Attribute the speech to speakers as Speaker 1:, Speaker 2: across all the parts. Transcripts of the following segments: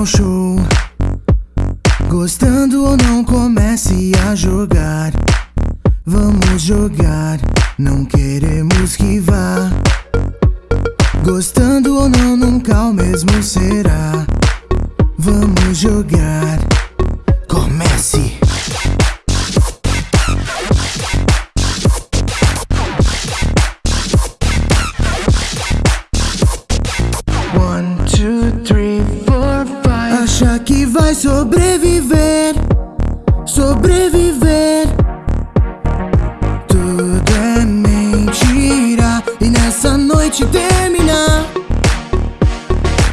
Speaker 1: Ao show. Gostando ou não, comece a jogar. Vamos jogar, não queremos que vá. Gostando ou não, nunca o mesmo será. Vamos jogar, comece. Vai sobreviver, sobreviver. Tudo é mentira e nessa noite terminar.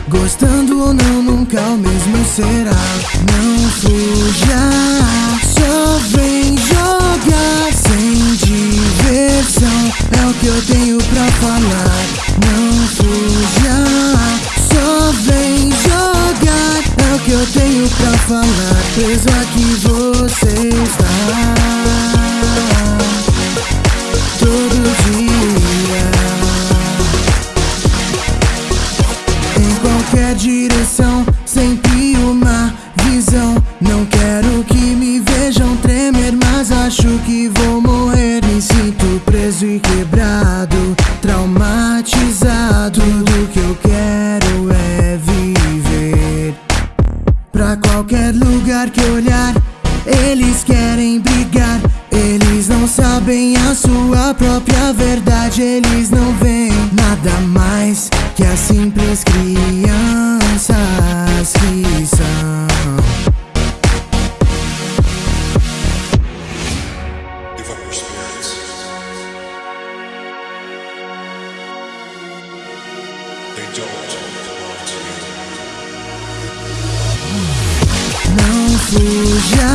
Speaker 1: Gostando ou não, nunca o mesmo será. Não fuja, só vem jogar sem diversão. É o que eu tenho pra falar. Tenho pra falar. Preso aqui você está. Todo dia. Em qualquer direção, sempre uma visão. Não quero que me vejam tremer, mas acho que vou morrer. Me sinto preso e quebrado, traumatizado. Qualquer lugar que olhar, eles querem brigar. Eles não sabem a sua própria verdade. Eles não veem nada mais que as simples crianças que são.
Speaker 2: They don't to you.
Speaker 1: Fuja,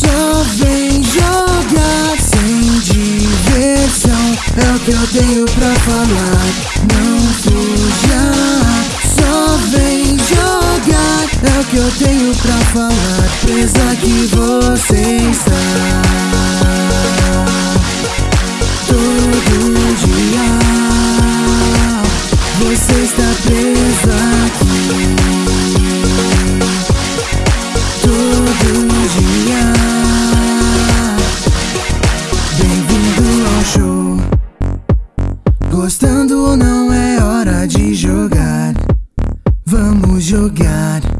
Speaker 1: só vem jogar sem diversão. É o que eu tenho pra falar. Não fuja, só vem jogar. É o que eu tenho pra falar. Presa que você está. Todo dia você está presa aqui. Gostando ou não é hora de jogar. Vamos jogar.